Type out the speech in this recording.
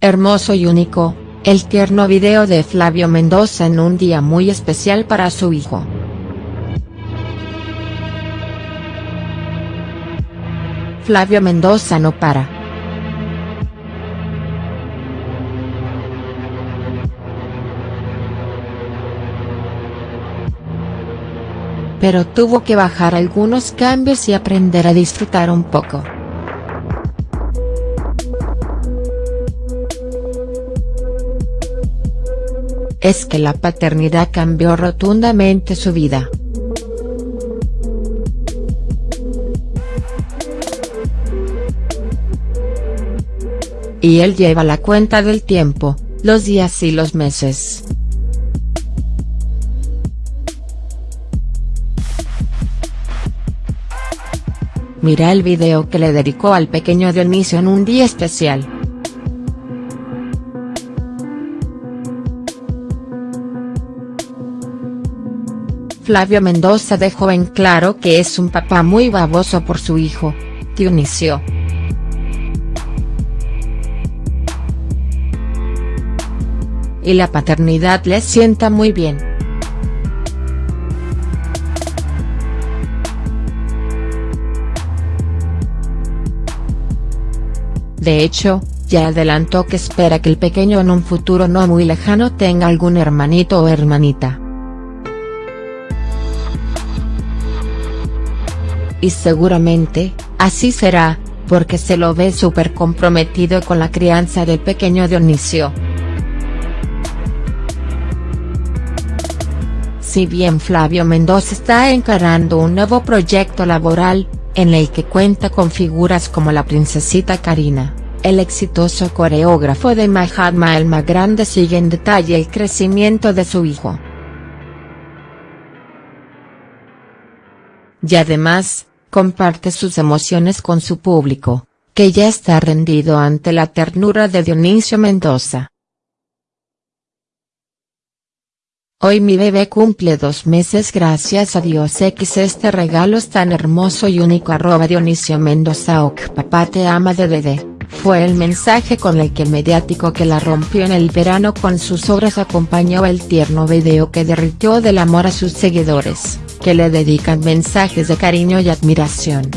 hermoso y único, el tierno video de Flavio Mendoza en un día muy especial para su hijo. Flavio Mendoza no para. Pero tuvo que bajar algunos cambios y aprender a disfrutar un poco. Es que la paternidad cambió rotundamente su vida. Y él lleva la cuenta del tiempo, los días y los meses. Mira el video que le dedicó al pequeño Dionisio en un día especial. Flavio Mendoza dejó en claro que es un papá muy baboso por su hijo, Dionisio. Y la paternidad le sienta muy bien. De hecho, ya adelantó que espera que el pequeño en un futuro no muy lejano tenga algún hermanito o hermanita. Y seguramente, así será, porque se lo ve súper comprometido con la crianza del pequeño Dionisio. Si bien Flavio Mendoza está encarando un nuevo proyecto laboral, en el que cuenta con figuras como la princesita Karina, el exitoso coreógrafo de Mahatma el más grande sigue en detalle el crecimiento de su hijo. Y además, comparte sus emociones con su público, que ya está rendido ante la ternura de Dionisio Mendoza. Hoy mi bebé cumple dos meses gracias a Dios X este regalo es tan hermoso y único arroba Dionisio Mendoza ok papá te ama de bebé, fue el mensaje con el que el mediático que la rompió en el verano con sus obras acompañó el tierno video que derritió del amor a sus seguidores, que le dedican mensajes de cariño y admiración.